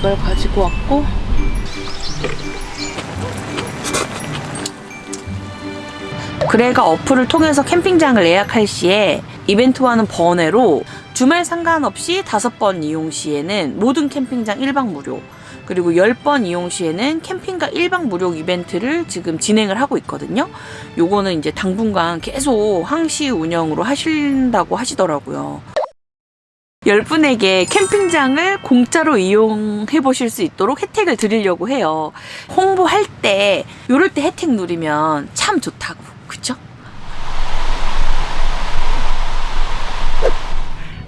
이걸 가지고 왔고 그래가 어플을 통해서 캠핑장을 예약할 시에 이벤트와는 번외로 주말 상관없이 5번 이용 시에는 모든 캠핑장 1박 무료 그리고 10번 이용 시에는 캠핑카 1박 무료 이벤트를 지금 진행을 하고 있거든요. 요거는 이제 당분간 계속 항시 운영으로 하신다고 하시더라고요. 10분에게 캠핑장을 공짜로 이용해 보실 수 있도록 혜택을 드리려고 해요. 홍보할 때 요럴 때 혜택 누리면 참 좋다고. 그쵸?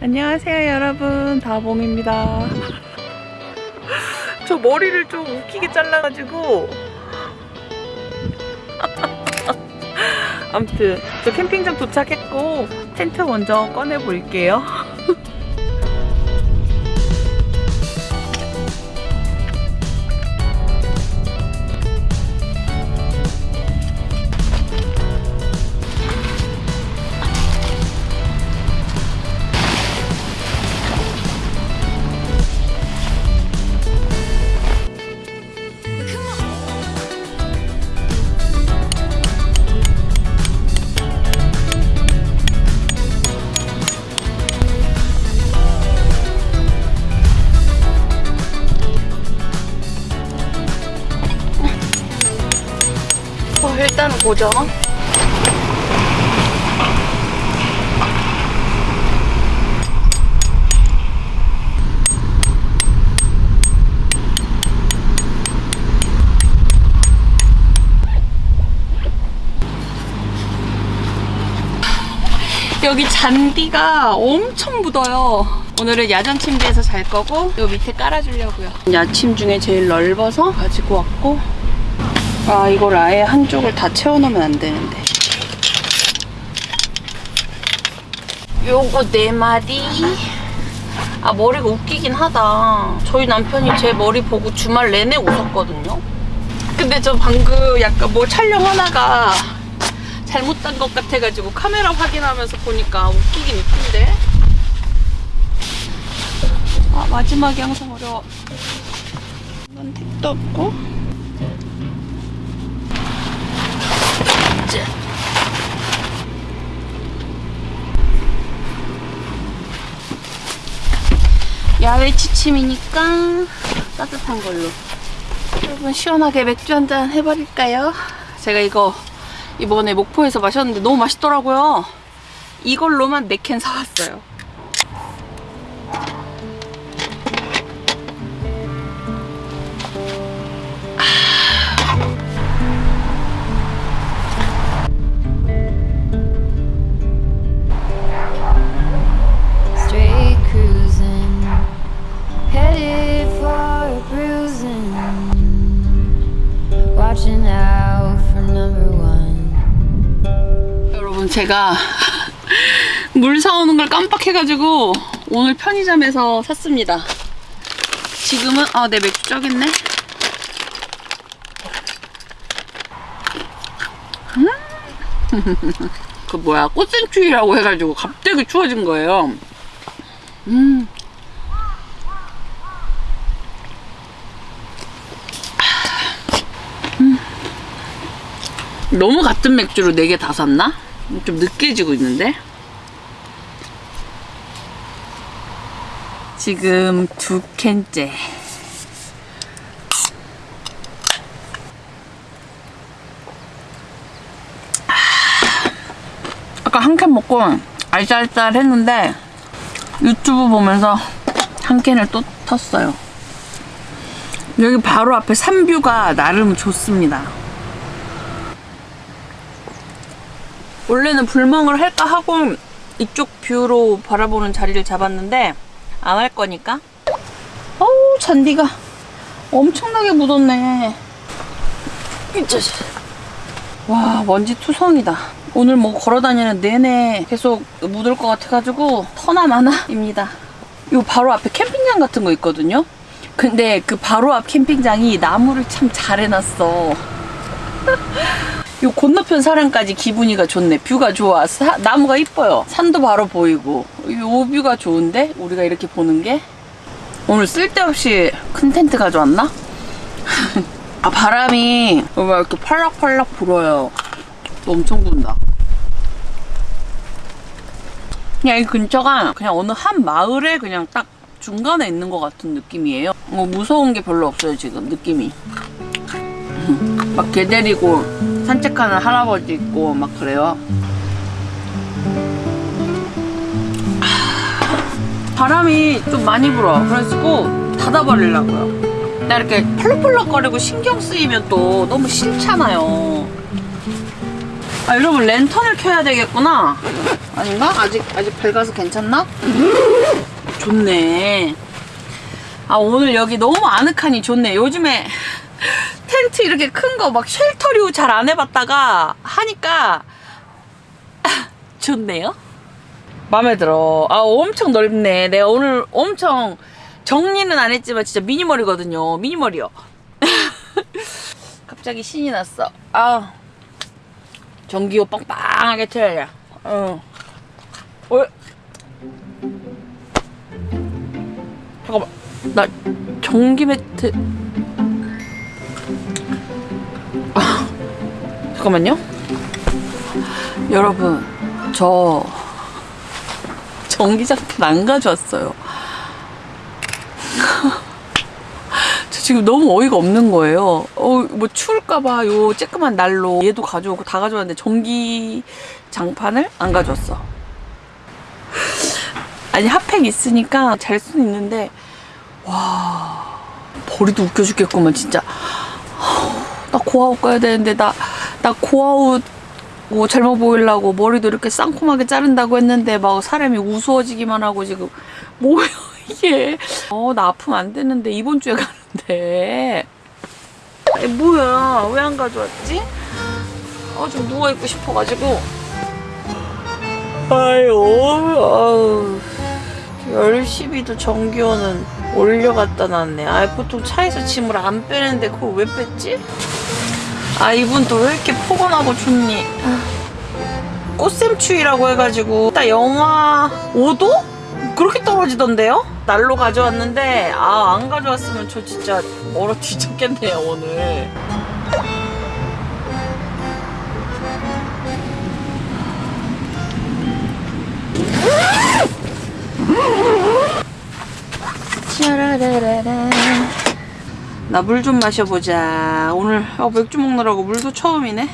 안녕하세요 여러분 다봉입니다. 저 머리를 좀 웃기게 잘라가지고 아무튼 저 캠핑장 도착했고 텐트 먼저 꺼내 볼게요. 일단 고정. 여기 잔디가 엄청 묻어요. 오늘은 야전 침대에서 잘 거고 요 밑에 깔아주려고요. 야침 중에 제일 넓어서 가지고 왔고 아 이걸 아예 한쪽을 다 채워놓으면 안 되는데. 요거 네 마디. 아 머리가 웃기긴 하다. 저희 남편이 제 머리 보고 주말 내내 웃었거든요. 근데 저 방금 약간 뭐 촬영하다가 잘못된 것 같아가지고 카메라 확인하면서 보니까 웃기긴 웃긴데. 아 마지막이 항상 어려워. 이건 택도 없고 야외 취침이니까 따뜻한 걸로. 여러분 시원하게 맥주 한잔 해버릴까요? 제가 이거 이번에 목포에서 마셨는데 너무 맛있더라고요. 이걸로만 4캔 사왔어요 제가 물 사오는 걸 깜빡해가지고 오늘 편의점에서 샀습니다 지금은 아 내 맥주 쪄겠네 음. 그 뭐야 꽃생추위라고 해가지고 갑자기 추워진 거예요 음. 음. 너무 같은 맥주로 4개 다 샀나? 좀 느껴지고 있는데? 지금 두 캔째. 아까 한 캔 먹고 알쌀쌀 했는데 유튜브 보면서 한 캔을 또 텄어요. 여기 바로 앞에 산뷰가 나름 좋습니다 원래는 불멍을 할까 하고 이쪽 뷰로 바라보는 자리를 잡았는데 안 할 거니까. 어우 잔디가 엄청나게 묻었네. 와 먼지 투성이다. 오늘 뭐 걸어다니는 내내 계속 묻을 것 같아가지고 터나 마나입니다. 요 바로 앞에 캠핑장 같은 거 있거든요? 근데 그 바로 앞 캠핑장이 나무를 참 잘 해놨어 요 건너편 사람까지 기분이가 좋네. 뷰가 좋아. 사- 나무가 이뻐요. 산도 바로 보이고. 요 뷰가 좋은데? 우리가 이렇게 보는 게? 오늘 쓸데없이 큰 텐트 가져왔나? 아 바람이 왜 이렇게 팔락팔락 불어요. 또 엄청 분다. 그냥 이 근처가 그냥 어느 한 마을에 그냥 딱 중간에 있는 것 같은 느낌이에요. 뭐 무서운 게 별로 없어요 지금 느낌이. 막 개 데리고 산책하는 할아버지 있고 막 그래요. 바람이 좀 많이 불어. 그래가지고 닫아버리려고요. 나 이렇게 펄럭펄럭거리고 신경 쓰이면 또 너무 싫잖아요. 아, 여러분 랜턴을 켜야 되겠구나. 아닌가? 아직 아직 밝아서 괜찮나? 좋네. 아 오늘 여기 너무 아늑하니 좋네. 요즘에 텐트 이렇게 큰 거 막 쉘터류 잘 안 해봤다가 하니까 좋네요. 마음에 들어. 아, 엄청 넓네. 내가 오늘 엄청 정리는 안 했지만 진짜 미니멀이거든요. 미니멀이요. 갑자기 신이 났어. 아. 전기요 빵빵하게 틀어야. 어. 어. 잠깐만. 나 전기 매트. 잠깐만요. 여러분, 저 전기장판 안 가져왔어요. 저 지금 너무 어이가 없는 거예요. 어, 뭐 추울까봐 요 쬐끄만 난로 얘도 가져오고 다 가져왔는데 전기장판을 안 가져왔어. 아니 핫팩 있으니까 잘 수는 있는데 와 머리도 웃겨 죽겠구만 진짜. 나 고아웃 가야 되는데 나 나 고아웃 뭐 젊어 보이려고 머리도 이렇게 쌍콤하게 자른다고 했는데 막 사람이 우스워지기만 하고 지금. 뭐야 이게? 어 나 아프면 안 되는데 이번 주에 가는데. 아니, 뭐야 왜 안 가져왔지? 어좀 누워있고 싶어가지고. 아유 아유. 열심히도 전기요는 올려갖다 놨네. 아 보통 차에서 짐을 안 빼는데 그걸 왜 뺐지? 아 이분 또 왜 이렇게 포근하고 좋니? 꽃샘추위라고 해가지고 딱 영하 5도? 그렇게 떨어지던데요? 날로 가져왔는데 아 안 가져왔으면 저 진짜 얼어 뒤졌겠네요 오늘 나 물 좀 마셔보자 오늘 어, 맥주 먹느라고 물도 처음이네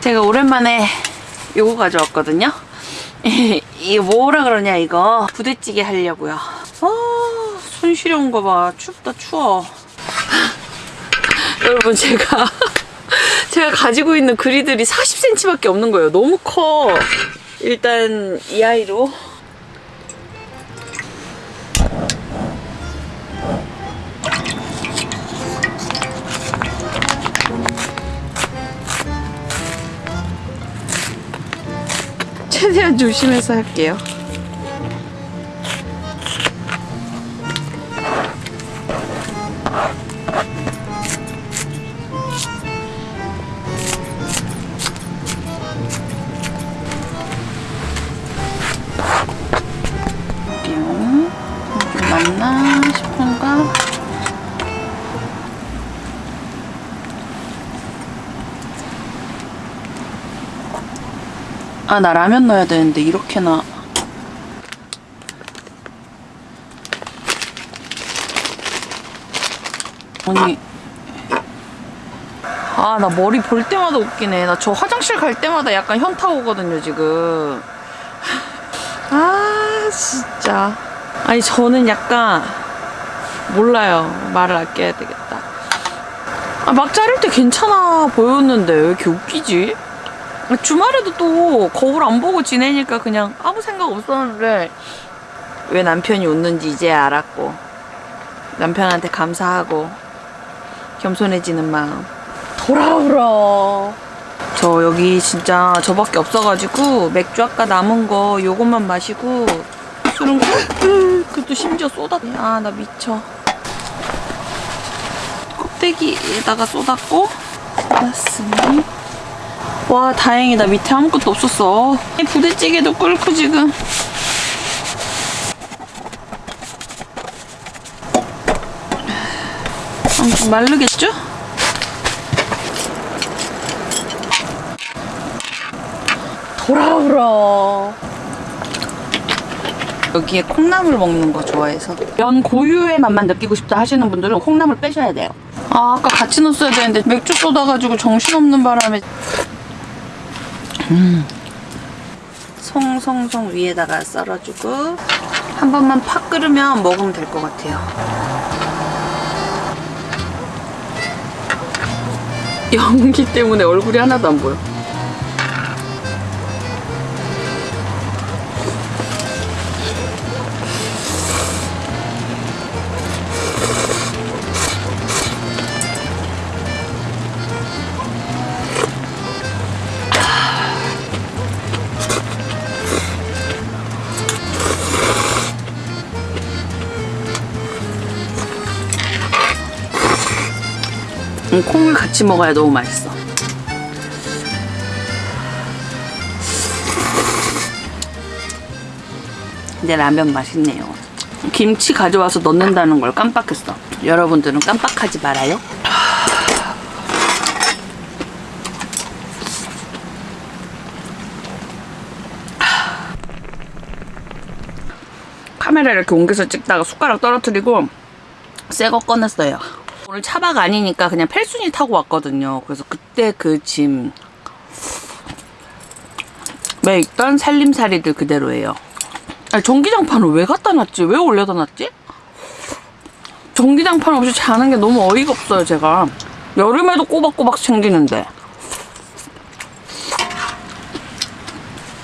제가 오랜만에 요거 가져왔거든요. 이게 뭐라 그러냐 이거 부대찌개 하려고요. 아, 손 시려운 거 봐. 춥다 추워. 여러분 제가 제가 가지고 있는 그리들이 40cm밖에 없는 거예요. 너무 커. 일단 이 아이로 최대한 조심해서 할게요. 아, 나 라면 넣어야 되는데, 이렇게나. 아니. 아, 나 머리 볼 때마다 웃기네. 나 저 화장실 갈 때마다 약간 현타 오거든요, 지금. 아, 진짜. 아니, 저는 약간, 몰라요. 말을 아껴야 되겠다. 아, 막 자를 때 괜찮아 보였는데, 왜 이렇게 웃기지? 주말에도 또 거울 안 보고 지내니까 그냥 아무 생각 없었는데 왜 남편이 웃는지 이제 알았고 남편한테 감사하고 겸손해지는 마음. 돌아오라. 저 여기 진짜 저밖에 없어가지고 맥주 아까 남은 거 요것만 마시고 술은 그- 그것도 심지어 쏟았네 아나 미쳐. 껍데기에다가 쏟았고 쏟았으니 와 다행이다. 밑에 아무것도 없었어. 이 부대찌개도 끓고 지금. 엄청 마르겠죠? 돌아오라. 여기에 콩나물 먹는 거 좋아해서. 면 고유의 맛만 느끼고 싶다 하시는 분들은 콩나물 빼셔야 돼요. 아 아까 같이 넣었어야 되는데 맥주 쏟아가지고 정신없는 바람에. 음. 송송송 위에다가 썰어주고 한 번만 팍 끓으면 먹으면 될 것 같아요. 연기 때문에 얼굴이 하나도 안 보여. 같이 먹어야 너무 맛있어. 근데 라면 맛있네요. 김치 가져와서 넣는다는 걸 깜빡했어. 여러분들은 깜빡하지 말아요. 카메라 이렇게 옮겨서 찍다가 숟가락 떨어뜨리고 새 거 꺼냈어요. 오늘 차박 아니니까 그냥 펠순이 타고 왔거든요. 그래서 그때 그 짐. 에 있던 살림살이들 그대로예요. 아니, 전기장판을 왜 갖다 놨지? 왜 올려다 놨지? 전기장판 없이 자는 게 너무 어이가 없어요, 제가. 여름에도 꼬박꼬박 챙기는데.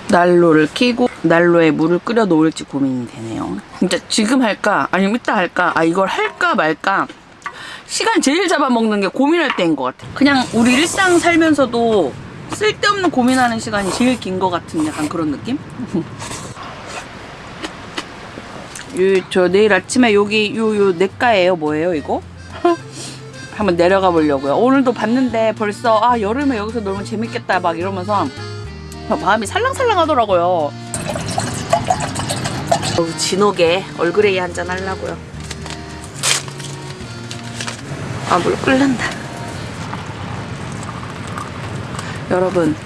난로를 켜고 난로에 물을 끓여 놓을지 고민이 되네요. 진짜 지금 할까? 아니면 이따 할까? 아, 이걸 할까 말까? 시간 제일 잡아먹는 게 고민할 때인 것 같아. 그냥 우리 일상 살면서도 쓸데없는 고민하는 시간이 제일 긴 것 같은 약간 그런 느낌? 요, 저 내일 아침에 여기 요, 요 냇가예요. 뭐예요, 이거? 한번 내려가 보려고요. 오늘도 봤는데 벌써 아, 여름에 여기서 놀면 재밌겠다 막 이러면서 막 마음이 살랑살랑 하더라고요. 진하게 얼그레이 한잔 하려고요. 아, 물 끓는다. 여러분,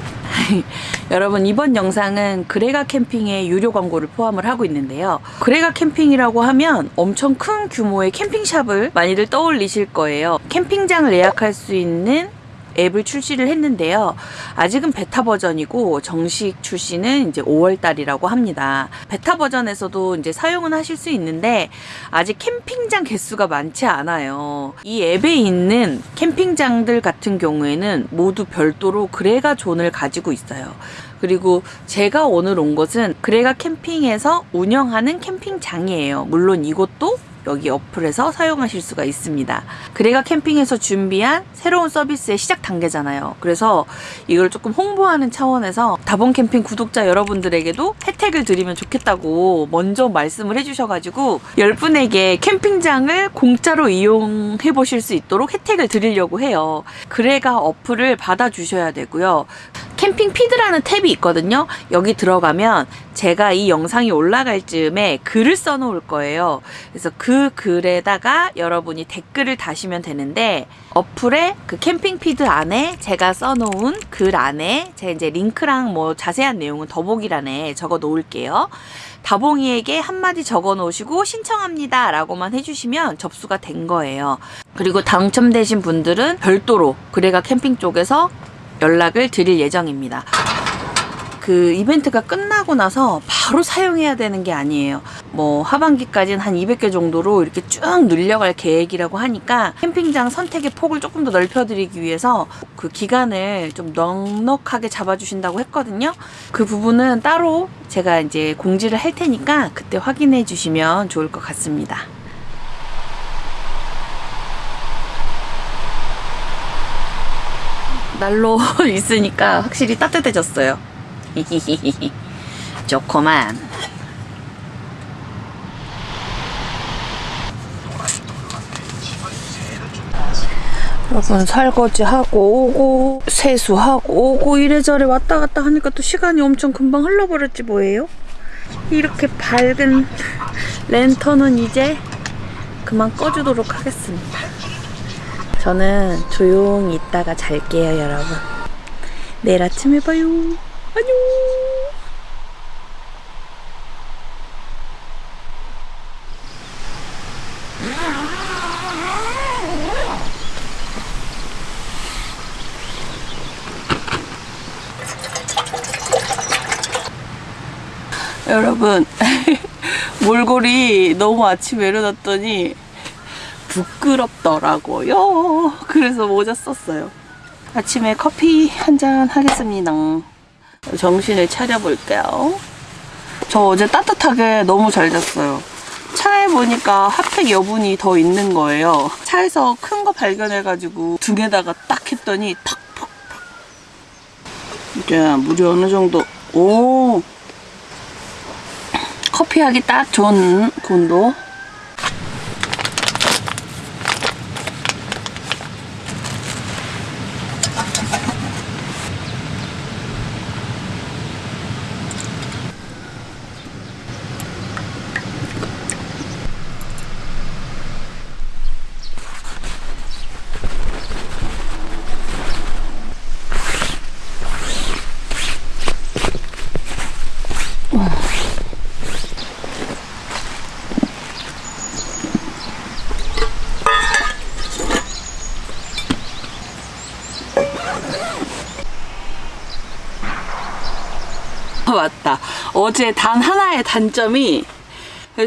여러분 이번 영상은 그레가 캠핑의 유료 광고를 포함을 하고 있는데요. 그레가 캠핑이라고 하면 엄청 큰 규모의 캠핑샵을 많이들 떠올리실 거예요. 캠핑장을 예약할 수 있는 앱을 출시를 했는데요. 아직은 베타 버전이고 정식 출시는 이제 5월 달이라고 합니다. 베타 버전에서도 이제 사용은 하실 수 있는데 아직 캠핑장 개수가 많지 않아요. 이 앱에 있는 캠핑장들 같은 경우에는 모두 별도로 그레가 존을 가지고 있어요. 그리고 제가 오늘 온 곳은 그레가 캠핑에서 운영하는 캠핑장이에요. 물론 이곳도 여기 어플에서 사용하실 수가 있습니다. 그레가 캠핑에서 준비한 새로운 서비스의 시작 단계잖아요. 그래서 이걸 조금 홍보하는 차원에서 다본 캠핑 구독자 여러분들에게도 혜택을 드리면 좋겠다고 먼저 말씀을 해주셔가지고 10분에게 캠핑장을 공짜로 이용해 보실 수 있도록 혜택을 드리려고 해요. 그레가 어플을 받아주셔야 되고요. 캠핑 feed라는 탭이 있거든요. 여기 들어가면 제가 이 영상이 올라갈 즈음에 글을 써놓을 거예요. 그래서 그 글에다가 여러분이 댓글을 다시면 되는데 어플에 그 캠핑 feed 안에 제가 써놓은 글 안에 제 이제 링크랑 뭐 자세한 내용은 더보기란에 적어 놓을게요. 다봉이에게 한마디 적어 놓으시고 신청합니다 라고만 해주시면 접수가 된 거예요. 그리고 당첨되신 분들은 별도로 그래가 캠핑 쪽에서 연락을 드릴 예정입니다. 그 이벤트가 끝나고 나서 바로 사용해야 되는 게 아니에요. 뭐 하반기까지는 한 200개 정도로 이렇게 쭉 늘려갈 계획이라고 하니까 캠핑장 선택의 폭을 조금 더 넓혀드리기 위해서 그 기간을 좀 넉넉하게 잡아주신다고 했거든요. 그 부분은 따로 제가 이제 공지를 할 테니까 그때 확인해 주시면 좋을 것 같습니다. 난로 있으니까 확실히 따뜻해졌어요. 좋구만. 여러분 설거지 하고 오고 세수하고 오고 이래저래 왔다 갔다 하니까 또 시간이 엄청 금방 흘러버렸지 뭐예요? 이렇게 밝은 랜턴은 이제 그만 꺼주도록 하겠습니다. 저는 조용히 있다가 잘게요, 여러분. 내일 아침에 봐요. 안녕. 여러분 몰골이 너무 아침에 일어났더니 부끄럽더라고요. 그래서 모자 썼어요. 아침에 커피 한 잔 하겠습니다. 정신을 차려볼게요. 저 어제 따뜻하게 너무 잘 잤어요. 차에 보니까 핫팩 여분이 더 있는 거예요. 차에서 큰 거 발견해가지고 등에다가 딱 했더니 탁 탁탁. 이제 물이 어느 정도 오 커피하기 딱 좋은 온도. 아, 맞다. 어제 단 하나의 단점이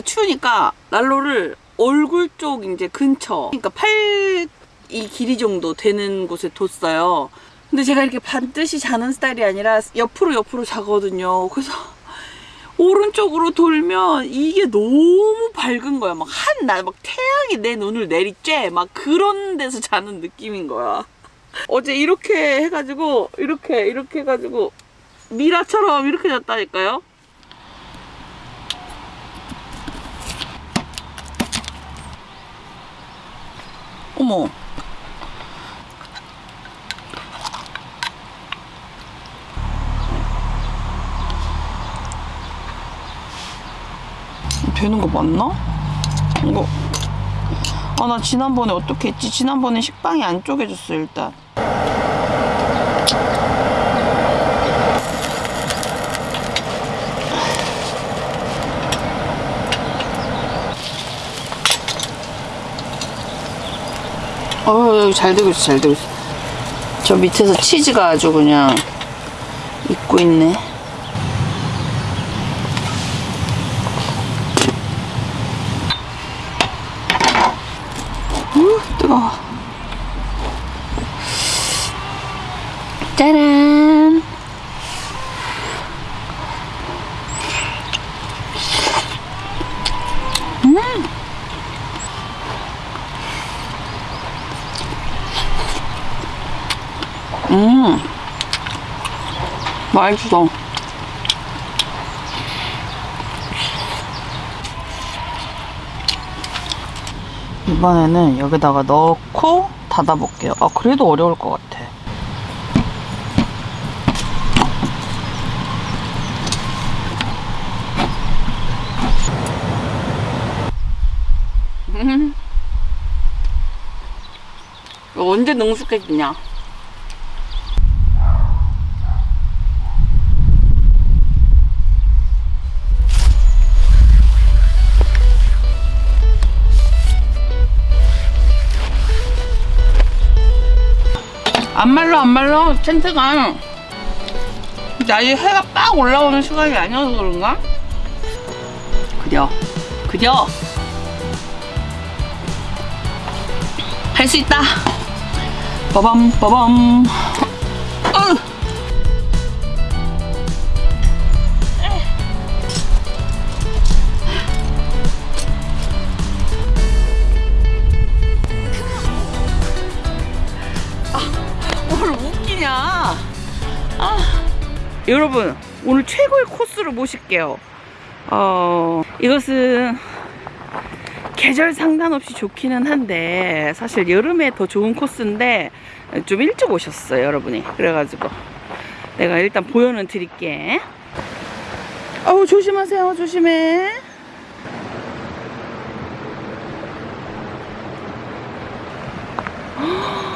추우니까 난로를 얼굴 쪽 이제 근처, 그러니까 팔 이 길이 정도 되는 곳에 뒀어요. 근데 제가 이렇게 반드시 자는 스타일이 아니라 옆으로 옆으로 자거든요. 그래서 오른쪽으로 돌면 이게 너무 밝은 거야. 막 한날 막 태양이 내 눈을 내리쬐 막 그런 데서 자는 느낌인 거야. 어제 이렇게 해가지고 이렇게 이렇게 해가지고 미라처럼 이렇게 잤다니까요. 어머. 되는 거 맞나? 이거. 아, 나 지난번에 어떻게 했지? 지난번에 식빵이 안 쪼개졌어, 일단. 어, 잘 되고 있어, 잘 되고 있어. 저 밑에서 치즈가 아주 그냥 익고 있네. 우, 뜨거워. 짜란. 음. 맛있어. 이번에는 여기다가 넣고 닫아볼게요. 아, 그래도 어려울 것 같아. 음. 언제 능숙해지냐? 안 말라 안 말라? 텐트가. 아직 해가 빡 올라오는 시간이 아니어서 그런가? 그려 그려. 할 수 있다. 빠밤 빠밤 여러분 오늘 최고의 코스를 모실게요. 어, 이것은 계절 상관없이 좋기는 한데 사실 여름에 더 좋은 코스인데 좀 일찍 오셨어요, 여러분이. 그래가지고 내가 일단 보여는 드릴게. 어우 조심하세요, 조심해. 어머!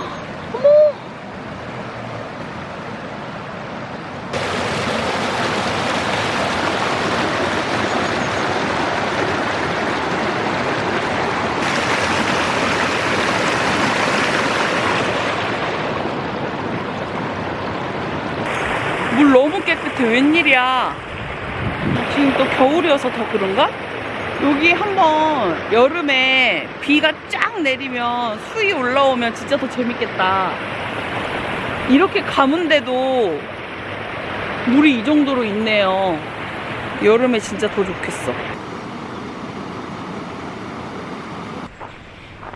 물 너무 웬일이야. 지금 또 겨울이어서 더 그런가? 여기 한번 여름에 비가 쫙 내리면 수위 올라오면 진짜 더 재밌겠다. 이렇게 가문데도 물이 이 정도로 있네요. 여름에 진짜 더 좋겠어.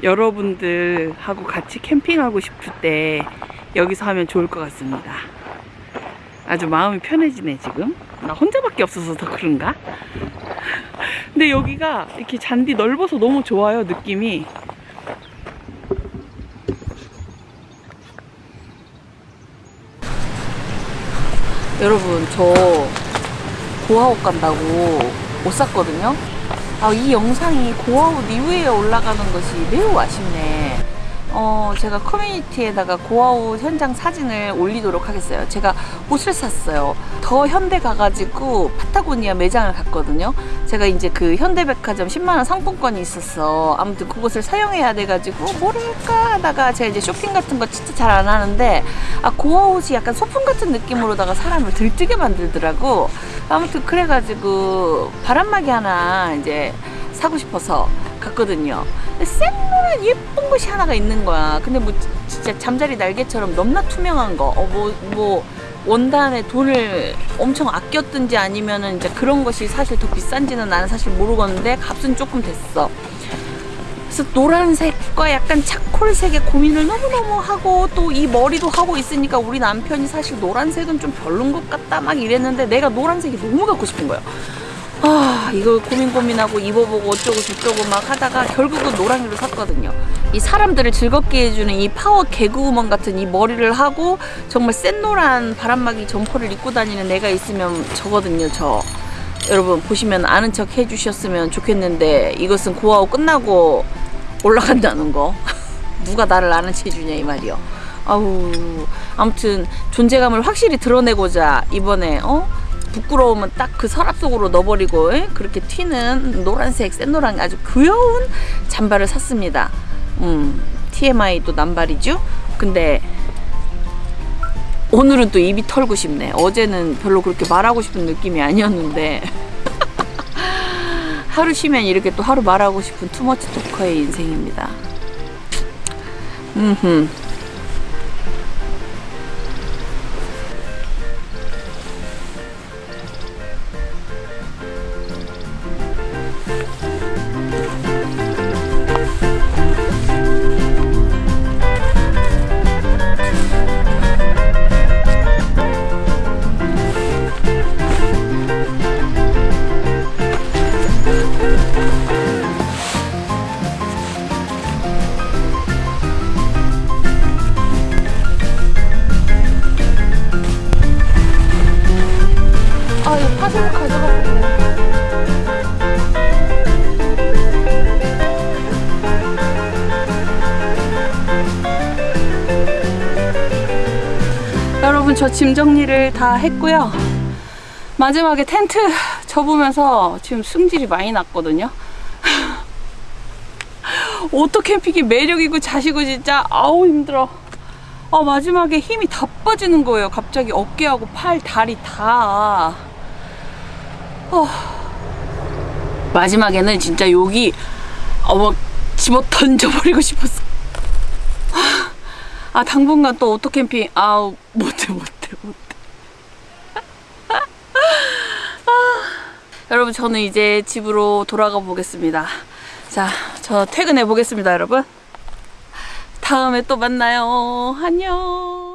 여러분들하고 같이 캠핑하고 싶을 때 여기서 하면 좋을 것 같습니다. 아주 마음이 편해지네 지금. 나 혼자밖에 없어서 더 그런가? 근데 여기가 이렇게 잔디 넓어서 너무 좋아요 느낌이. 여러분 저 고아옷 간다고 옷 샀거든요? 아, 이 영상이 고아옷 이후에 올라가는 것이 매우 아쉽네 어, 제가 커뮤니티에다가 고아옷 현장 사진을 올리도록 하겠어요. 제가 옷을 샀어요. 더 현대 가가지고 파타고니아 매장을 갔거든요. 제가 이제 그 현대백화점 10만원 상품권이 있었어. 아무튼 그것을 사용해야 돼가지고 뭐를 할까 하다가 제가 이제 쇼핑 같은 거 진짜 잘 안 하는데 아, 고아옷이 약간 소품 같은 느낌으로다가 사람을 들뜨게 만들더라고. 아무튼 그래가지고 바람막이 하나 이제 사고 싶어서 갔거든요. 쌩노란 예쁜 것이 하나가 있는 거야. 근데 뭐 진짜 잠자리 날개처럼 넘나 투명한 거. 어, 뭐, 뭐, 원단에 돈을 엄청 아꼈든지 아니면은 이제 그런 것이 사실 더 비싼지는 나는 사실 모르겠는데 값은 조금 됐어. 그래서 노란색과 약간 차콜색의 고민을 너무너무 하고 또 이 머리도 하고 있으니까 우리 남편이 사실 노란색은 좀 별론 것 같다 막 이랬는데 내가 노란색이 너무 갖고 싶은 거예요. 아 이거 고민 고민하고 입어보고 어쩌고 저쩌고 막 하다가 결국은 노랑이로 샀거든요. 이 사람들을 즐겁게 해주는 이 파워 개그우먼 같은 이 머리를 하고 정말 센 노란 바람막이 점퍼를 입고 다니는 애가 있으면 저거든요 저. 여러분 보시면 아는 척 해주셨으면 좋겠는데 이것은 고아웃 끝나고 올라간다는 거. 누가 나를 아는 체 해주냐 이 말이요. 아우 아무튼 존재감을 확실히 드러내고자 이번에 어 부끄러우면 딱그 서랍 속으로 넣어버리고 에? 그렇게 튀는 노란색 센노랑 아주 귀여운 잠바를 샀습니다. 음, TMI 또 남발이죠. 근데 오늘은 또 입이 털고 싶네. 어제는 별로 그렇게 말하고 싶은 느낌이 아니었는데 하루 쉬면 이렇게 또 하루 말하고 싶은 투머치 토커의 인생입니다. 음흠. 여러분, 저 짐 정리를 다 했고요. 마지막에 텐트 접으면서 지금 승질이 많이 났거든요. 오토 캠핑이 매력이고 자시고 진짜 아우 힘들어. 아 마지막에 힘이 다 빠지는 거예요. 갑자기 어깨하고 팔, 다리 다. 어. 마지막에는 진짜 여기 어머 집어 던져버리고 싶었어. 아 당분간 또 오토 캠핑 아우 못해 못해 못해. 아, 여러분 저는 이제 집으로 돌아가 보겠습니다. 자, 저 퇴근해 보겠습니다, 여러분. 다음에 또 만나요. 안녕.